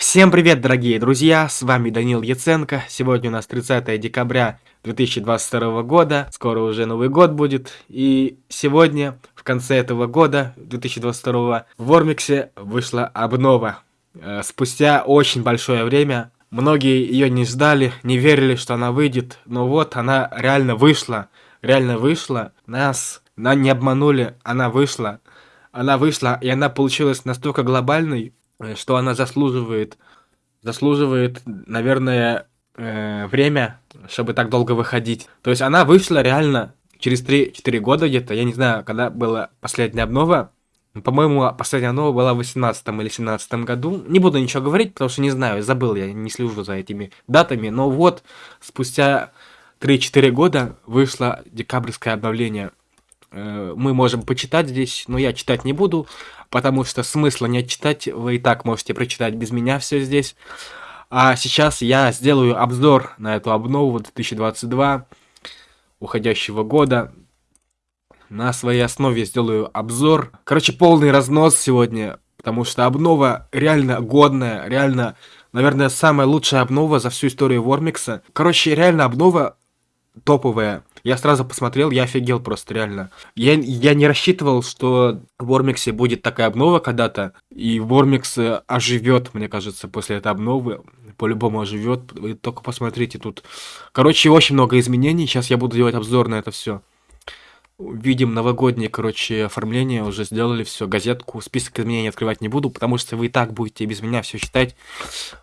Всем привет, дорогие друзья, с вами Данил Яценко. Сегодня у нас 30 декабря 2022 года, скоро уже Новый год будет. И сегодня, в конце этого года, 2022, в Вормиксе вышла обнова. Э, спустя очень большое время, многие ее не ждали, не верили, что она выйдет, но вот она реально вышла, реально вышла. Нас, нас не обманули, она вышла. Она вышла, и она получилась настолько глобальной, что она заслуживает, заслуживает, наверное, э, время, чтобы так долго выходить. То есть она вышла реально через 3-4 года где-то, я не знаю, когда была последняя обнова. По-моему, последняя обнова была в 18 или 17 году. Не буду ничего говорить, потому что не знаю, забыл, я не слежу за этими датами. Но вот, спустя 3-4 года вышло декабрьское обновление. Э, мы можем почитать здесь, но я читать не буду потому что смысла не читать, вы и так можете прочитать без меня все здесь. А сейчас я сделаю обзор на эту обнову 2022 уходящего года. На своей основе сделаю обзор. Короче, полный разнос сегодня, потому что обнова реально годная, реально, наверное, самая лучшая обнова за всю историю Вормикса. Короче, реально обнова топовая. Я сразу посмотрел, я офигел просто, реально. Я, я не рассчитывал, что в Вормиксе будет такая обнова когда-то, и Вормикс оживет, мне кажется, после этой обновы. По-любому оживет. Вы только посмотрите тут. Короче, очень много изменений. Сейчас я буду делать обзор на это все. Видим новогоднее, короче, оформление. Уже сделали все. Газетку. Список изменений открывать не буду, потому что вы и так будете без меня все читать.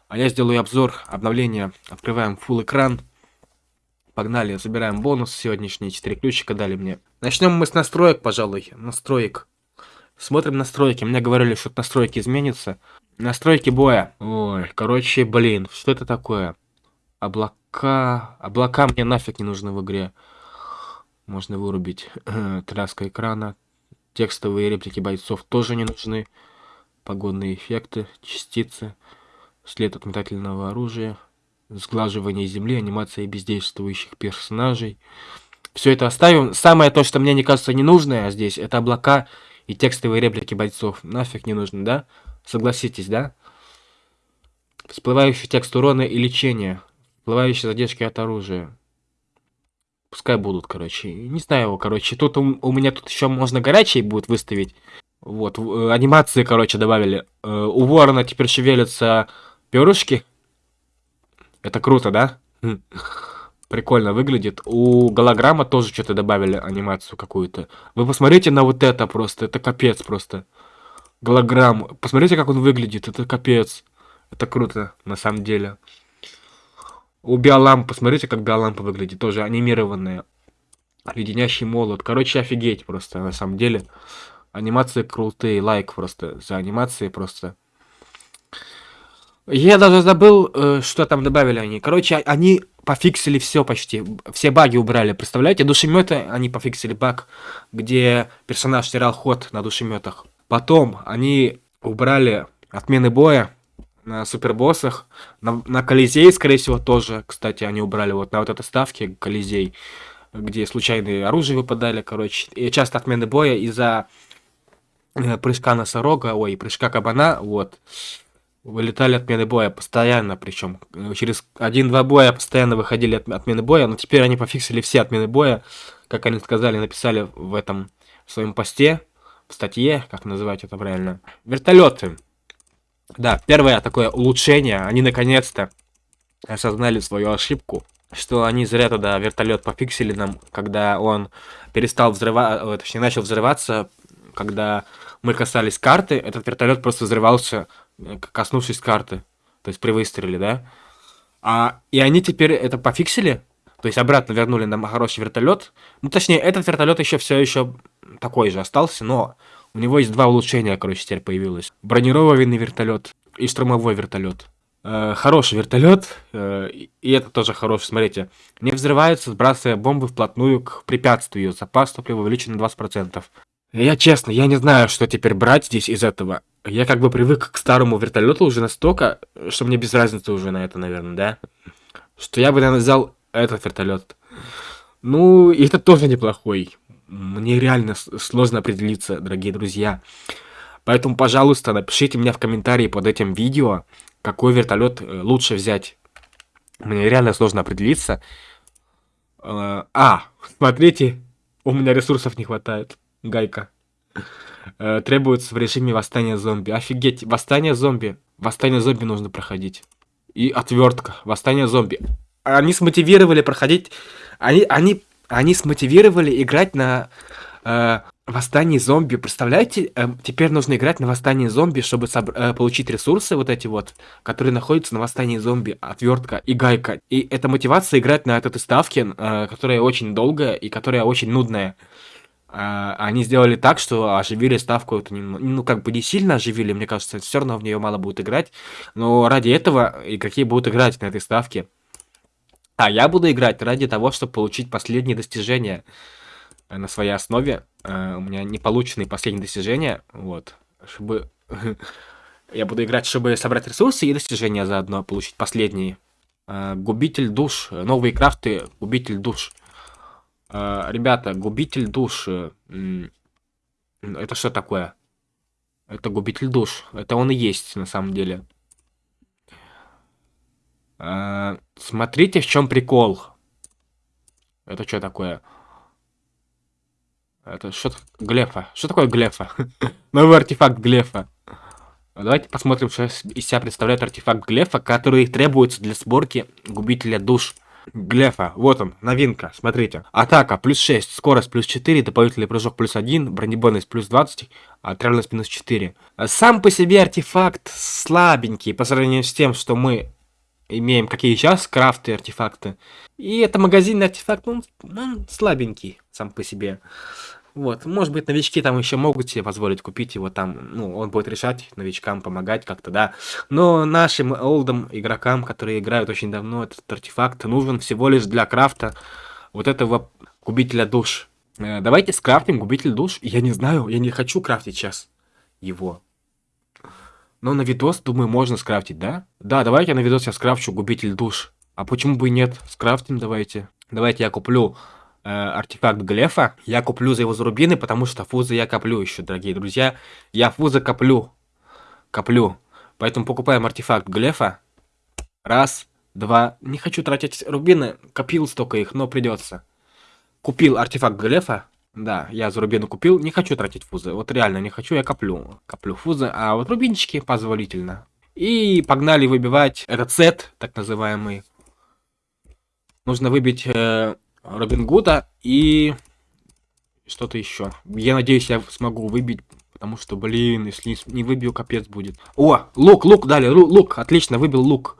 А я сделаю обзор обновления. Открываем full экран. Погнали, забираем бонус. Сегодняшние 4 ключика дали мне. Начнем мы с настроек, пожалуй. Настроек. Смотрим настройки. Мне говорили, что настройки изменятся. Настройки боя. Ой, короче, блин, что это такое? Облака... Облака мне нафиг не нужны в игре. Можно вырубить. Тряска экрана. Текстовые реплики бойцов тоже не нужны. Погодные эффекты, частицы. След от метательного оружия сглаживание земли, анимация бездействующих персонажей. Все это оставим. Самое то, что мне не кажется не нужное здесь, это облака и текстовые реплики бойцов. Нафиг не нужно, да? Согласитесь, да? Всплывающий текст урона и лечения. Всплывающие задержки от оружия. Пускай будут, короче. Не знаю его, короче. Тут у, у меня тут еще можно горячие будет выставить. Вот, э, анимации, короче, добавили. Э, у ворона теперь шевелятся перышки. Это круто, да? Хм. Прикольно выглядит. У голограмма тоже что-то добавили, анимацию какую-то. Вы посмотрите на вот это просто. Это капец просто. Голограмм. Посмотрите, как он выглядит. Это капец. Это круто, на самом деле. У биолампы, посмотрите, как биолампа выглядит. Тоже анимированная. Леденящий молот. Короче, офигеть просто, на самом деле. Анимации крутые. Лайк просто. За анимации просто. Я даже забыл, э, что там добавили они. Короче, они пофиксили все почти. Все баги убрали. Представляете, душеметы они пофиксили баг, где персонаж терял ход на душеметах. Потом они убрали отмены боя на супербоссах. На, на Колизей, скорее всего, тоже, кстати, они убрали вот на вот этой ставке Колизей, где случайные оружия выпадали, короче. И часто отмены боя из-за э, прыжка носорога, ой, прыжка кабана, вот вылетали отмены боя постоянно, причем э, через один-два боя постоянно выходили от, отмены боя, но теперь они пофиксили все отмены боя, как они сказали, написали в этом в своем посте, в статье, как называть это правильно. Вертолеты. Да, первое такое улучшение, они наконец-то осознали свою ошибку, что они зря тогда вертолет пофиксили нам, когда он перестал взрываться, э, точнее начал взрываться, когда мы касались карты, этот вертолет просто взрывался коснувшись карты. То есть при выстреле, да? А, и они теперь это пофиксили, то есть обратно вернули нам хороший вертолет. Ну, точнее, этот вертолет еще все еще такой же остался, но у него есть два улучшения, короче, теперь появилось. Бронированный вертолет и штурмовой вертолет. Э, хороший вертолет, э, и это тоже хороший, смотрите. Не взрывается, сбрасывая бомбы вплотную к препятствию. Запас топлива увеличен на 20%. Я честно, я не знаю, что теперь брать здесь из этого. Я как бы привык к старому вертолету уже настолько, что мне без разницы уже на это, наверное, да? Что я бы, наверное, взял этот вертолет. Ну, и это тоже неплохой. Мне реально сложно определиться, дорогие друзья. Поэтому, пожалуйста, напишите мне в комментарии под этим видео, какой вертолет э, лучше взять. Мне реально сложно определиться. Э, а, смотрите, у меня ресурсов не хватает. Гайка. Э, требуется в режиме восстания зомби. Офигеть, восстание зомби. Восстание зомби нужно проходить. И отвертка. Восстание зомби. Они смотивировали проходить... Они, они, они смотивировали играть на э, восстании зомби. Представляете, э, теперь нужно играть на восстании зомби, чтобы э, получить ресурсы вот эти вот, которые находятся на восстании зомби. Отвертка и гайка. И это мотивация играть на этой ставке, э, которая очень долгая и которая очень нудная. А, они сделали так, что оживили ставку, ну, как бы не сильно оживили, мне кажется, все равно в нее мало будет играть, но ради этого игроки будут играть на этой ставке. А я буду играть ради того, чтобы получить последние достижения на своей основе. Uh, у меня не полученные последние достижения, вот, чтобы... я буду играть, чтобы собрать ресурсы и достижения заодно получить последние. Uh, губитель душ, новые крафты, губитель душ. А, ребята, губитель душ. Это что такое? Это губитель душ. Это он и есть на самом деле. А, смотрите, в чем прикол. Это что такое? Это что Глефа. Что такое Глефа? Новый артефакт Глефа. Давайте посмотрим, что из себя представляет артефакт Глефа, который требуется для сборки губителя душ. Глефа, вот он, новинка, смотрите. Атака плюс 6, скорость плюс 4, дополнительный прыжок плюс 1, бронебойность плюс 20, а отравленность минус 4. Сам по себе артефакт слабенький по сравнению с тем, что мы имеем какие сейчас крафты артефакты. И это магазинный артефакт, ну, он слабенький сам по себе. Вот, может быть, новички там еще могут себе позволить купить его там, ну, он будет решать, новичкам помогать как-то, да. Но нашим олдам игрокам, которые играют очень давно, этот артефакт нужен всего лишь для крафта вот этого губителя душ. Э, давайте скрафтим губитель душ. Я не знаю, я не хочу крафтить сейчас его. Но на видос, думаю, можно скрафтить, да? Да, давайте на видос я скрафчу губитель душ. А почему бы и нет? Скрафтим давайте. Давайте я куплю э, артефакт Глефа. Я куплю за его зарубины, потому что фузы я коплю еще, дорогие друзья. Я фузы коплю. Коплю. Поэтому покупаем артефакт Глефа. Раз, два. Не хочу тратить рубины. Копил столько их, но придется. Купил артефакт Глефа. Да, я за рубины купил. Не хочу тратить фузы. Вот реально не хочу, я коплю. Коплю фузы. А вот рубинчики позволительно. И погнали выбивать этот сет, так называемый. Нужно выбить э, Робин Гуда и что-то еще. Я надеюсь, я смогу выбить, потому что, блин, если не выбью, капец будет. О, лук, лук дали, лук, отлично, выбил лук.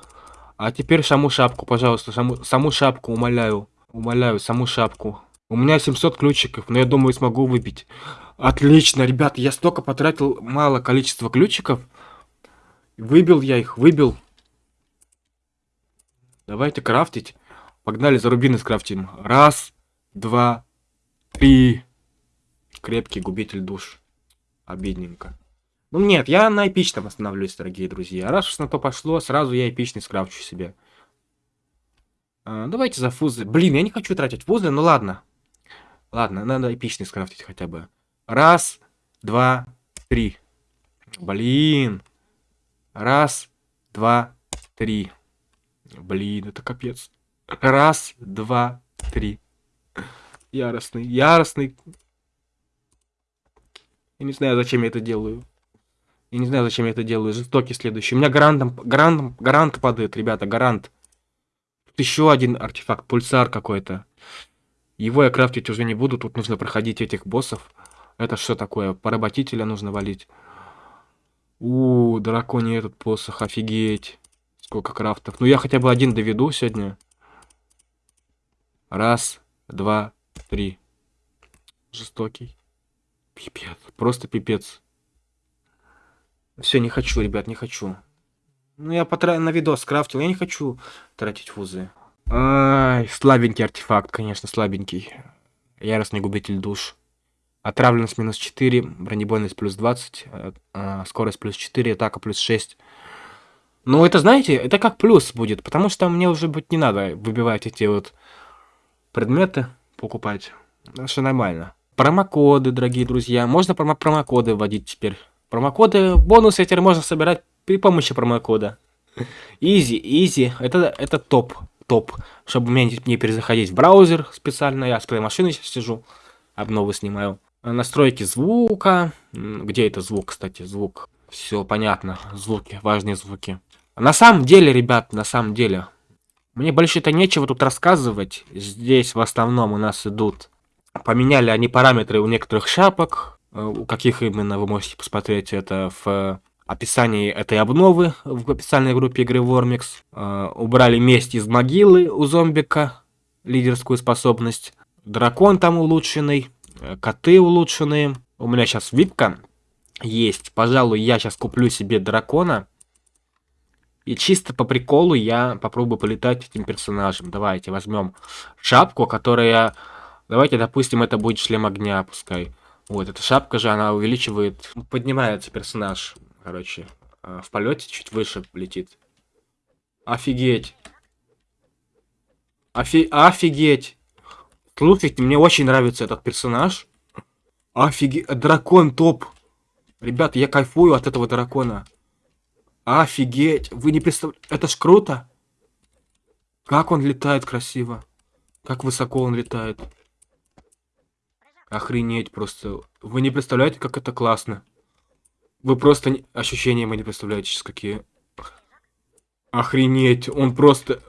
А теперь саму шапку, пожалуйста, саму, саму шапку, умоляю. Умоляю, саму шапку. У меня 700 ключиков, но я думаю, смогу выбить. Отлично, ребят, я столько потратил мало количество ключиков. Выбил я их, выбил. Давайте крафтить. Погнали за рубины скрафтим. Раз, два, три. Крепкий губитель душ. Обидненько. Ну нет, я на эпичном остановлюсь, дорогие друзья. Раз уж на то пошло, сразу я эпичный скрафчу себе. А, давайте за фузы. Блин, я не хочу тратить фузы, ну ладно. Ладно, надо эпичный скрафтить хотя бы. Раз, два, три. Блин. Раз, два, три. Блин, это капец. Раз, два, три. Яростный, яростный. Я не знаю, зачем я это делаю. Я не знаю, зачем я это делаю. Жестокий следующий. У меня гарантом, гарантом, гарант падает, ребята, гарант. Тут еще один артефакт, пульсар какой-то. Его я крафтить уже не буду, тут нужно проходить этих боссов. Это что такое? Поработителя нужно валить. У, драконий этот посох, офигеть. Сколько крафтов. Ну я хотя бы один доведу сегодня. Раз, два, три. Жестокий. Пипец. Просто пипец. Все, не хочу, ребят, не хочу. Ну, я потратил на видос скрафтил. Я не хочу тратить фузы. Ай, слабенький артефакт, конечно, слабенький. Яростный губитель душ. Отравленность минус 4, бронебойность плюс 20, э, э, скорость плюс 4, атака плюс 6. Ну, это, знаете, это как плюс будет, потому что мне уже быть не надо выбивать эти вот предметы покупать. Все нормально. Промокоды, дорогие друзья. Можно промо промокоды вводить теперь. Промокоды, бонусы теперь можно собирать при помощи промокода. Изи, изи. Это, это топ. Топ. Чтобы мне не перезаходить в браузер специально. Я с плей машины сейчас сижу. Обновы снимаю. Настройки звука. Где это звук, кстати? Звук. Все понятно. Звуки. Важные звуки. На самом деле, ребят, на самом деле. Мне больше-то нечего тут рассказывать. Здесь в основном у нас идут... Поменяли они параметры у некоторых шапок. Э, у каких именно вы можете посмотреть это в описании этой обновы в официальной группе игры Вормикс. Э, убрали месть из могилы у зомбика, лидерскую способность. Дракон там улучшенный, э, коты улучшенные. У меня сейчас випка есть. Пожалуй, я сейчас куплю себе дракона. И чисто по приколу я попробую полетать этим персонажем. Давайте возьмем шапку, которая... Давайте, допустим, это будет шлем огня, пускай. Вот, эта шапка же, она увеличивает... Поднимается персонаж короче, а, в полете чуть выше летит. Офигеть. Офи офигеть. Слушайте, мне очень нравится этот персонаж. Офигеть. Дракон топ. Ребята, я кайфую от этого дракона. Офигеть. Вы не представляете. Это ж круто. Как он летает красиво. Как высоко он летает. Охренеть просто. Вы не представляете, как это классно. Вы просто... Не... Ощущения мы не представляете сейчас какие. Охренеть, он просто...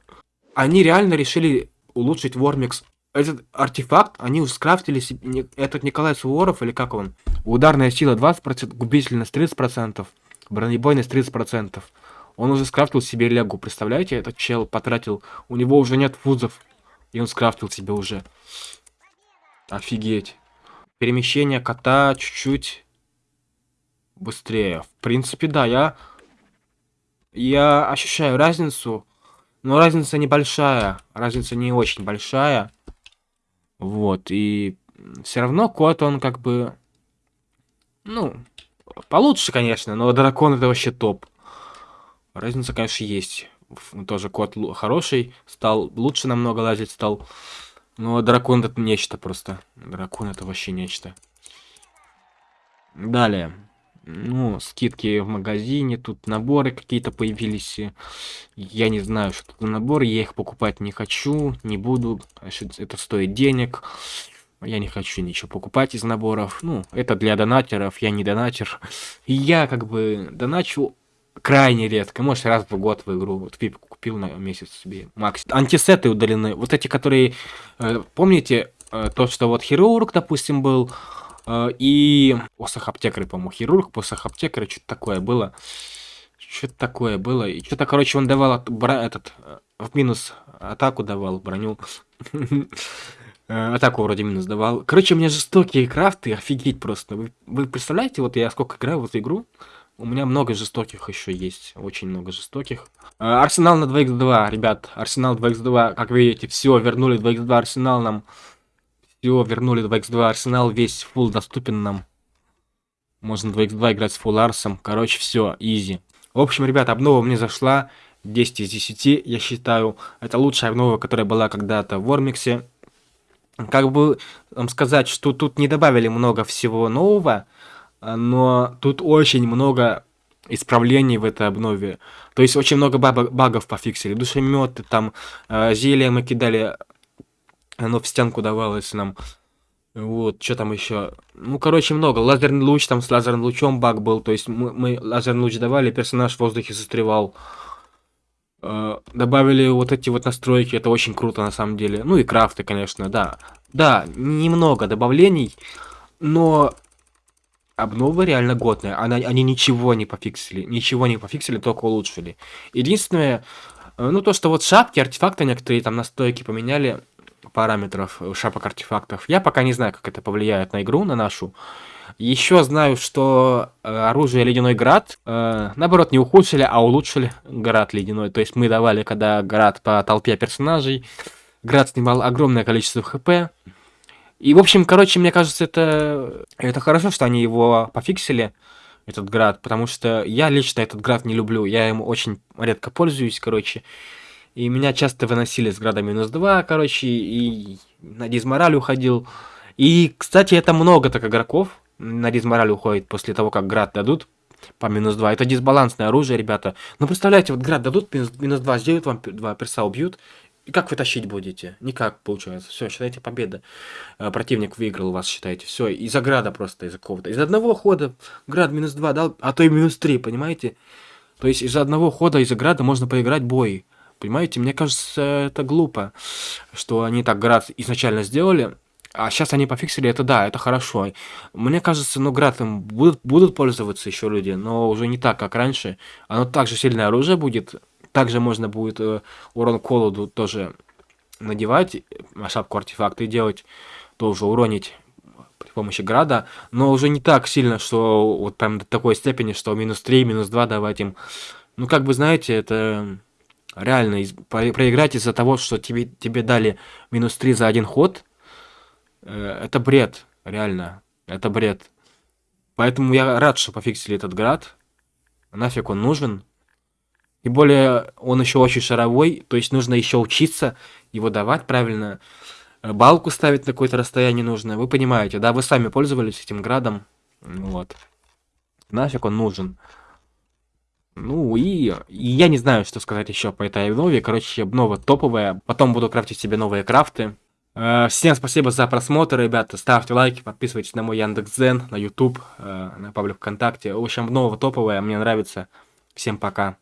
Они реально решили улучшить Вормикс. Этот артефакт, они скрафтили себе... Этот Николай Суворов, или как он? Ударная сила 20%, губительность 30%, бронебойность 30%. Он уже скрафтил себе легу, представляете? Этот чел потратил... У него уже нет фузов. И он скрафтил себе уже. Офигеть. Перемещение кота чуть-чуть быстрее. В принципе, да, я... Я ощущаю разницу, но разница небольшая. Разница не очень большая. Вот, и все равно кот, он как бы... Ну, получше, конечно, но дракон это вообще топ. Разница, конечно, есть. Тоже кот хороший, стал лучше намного лазить стал. Но дракон это нечто просто. Дракон это вообще нечто. Далее ну, скидки в магазине, тут наборы какие-то появились. Я не знаю, что это наборы, я их покупать не хочу, не буду, это стоит денег. Я не хочу ничего покупать из наборов. Ну, это для донатеров, я не донатер. И я как бы доначу крайне редко, может раз в год в игру. Вот Пип купил на месяц себе макс. Антисеты удалены, вот эти, которые, э, помните, э, то, что вот хирург, допустим, был, а, и посох аптекарь, по-моему, хирург, посох аптекарь, что-то такое было. Что-то такое было. И что-то, короче, он давал бра этот э, в минус атаку давал, броню. Э, атаку вроде минус давал. Короче, у меня жестокие крафты, офигеть просто. Вы, вы представляете, вот я сколько играю в эту игру, у меня много жестоких еще есть, очень много жестоких. Э, арсенал на 2x2, ребят, Арсенал 2x2, как видите, все, вернули 2x2 Арсенал нам. Все, вернули 2x2 Арсенал, весь фул доступен нам. Можно 2x2 играть с фул Арсом. Короче, все, изи. В общем, ребят, обнова мне зашла. 10 из 10, я считаю. Это лучшая обнова, которая была когда-то в Вормиксе. Как бы сказать, что тут не добавили много всего нового, но тут очень много исправлений в этой обнове. То есть очень много багов пофиксили. Душеметы, там э, зелья мы кидали оно в стенку давалось нам. Вот, что там еще? Ну, короче, много. Лазерный луч, там с лазерным лучом баг был. То есть мы, мы лазерный луч давали, персонаж в воздухе застревал. Э, добавили вот эти вот настройки, это очень круто на самом деле. Ну и крафты, конечно, да. Да, немного добавлений, но обнова реально годная. Она, они ничего не пофиксили, ничего не пофиксили, только улучшили. Единственное, э, ну то, что вот шапки, артефакты некоторые там настройки поменяли, параметров шапок артефактов. Я пока не знаю, как это повлияет на игру, на нашу. Еще знаю, что э, оружие Ледяной Град, э, наоборот, не ухудшили, а улучшили Град Ледяной. То есть мы давали, когда Град по толпе персонажей, Град снимал огромное количество хп. И, в общем, короче, мне кажется, это, это хорошо, что они его пофиксили, этот Град, потому что я лично этот Град не люблю, я ему очень редко пользуюсь, короче. И меня часто выносили с града минус 2, короче, и на дизмораль уходил. И, кстати, это много так игроков на дизмораль уходит после того, как град дадут. по минус 2. Это дисбалансное оружие, ребята. Ну, представляете, вот град дадут минус, минус 2, сделают вам два перса убьют. И как вы тащить будете? Никак, получается. Все, считайте, победа. Э, противник выиграл вас, считайте. Все, из-за града просто, из-за какого-то. Из одного хода град минус 2 дал, а то и минус 3, понимаете? То есть из-за одного хода, из-за града можно поиграть бой. Понимаете, мне кажется, это глупо, что они так град изначально сделали, а сейчас они пофиксили это, да, это хорошо. Мне кажется, ну, град им будут, будут пользоваться еще люди, но уже не так, как раньше. Оно также сильное оружие будет, также можно будет э, урон колоду тоже надевать, э, шапку артефакта и делать, тоже уронить при помощи града, но уже не так сильно, что вот прям до такой степени, что минус 3, минус 2 давать им. Ну, как бы, знаете, это реально из, про, проиграть из-за того, что тебе, тебе дали минус 3 за один ход, это бред, реально, это бред. Поэтому я рад, что пофиксили этот град. Нафиг он нужен. И более, он еще очень шаровой, то есть нужно еще учиться его давать правильно. Э, балку ставить на какое-то расстояние нужно. Вы понимаете, да? Вы сами пользовались этим градом. Вот. Нафиг он нужен. Ну и, и я не знаю, что сказать еще по этой обнове. Короче, обнова топовая. Потом буду крафтить себе новые крафты. Э, всем спасибо за просмотр, ребята. Ставьте лайки, подписывайтесь на мой Яндекс.Зен, на YouTube, э, на паблик ВКонтакте. В общем, обнова топовая, мне нравится. Всем пока.